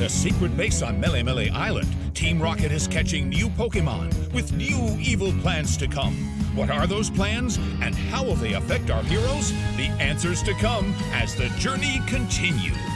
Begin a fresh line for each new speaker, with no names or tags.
The secret base on Melemele Island, Team Rocket is catching new Pokemon with new evil plans to come. What are those plans and how will they affect our heroes? The answers to come as the journey continues.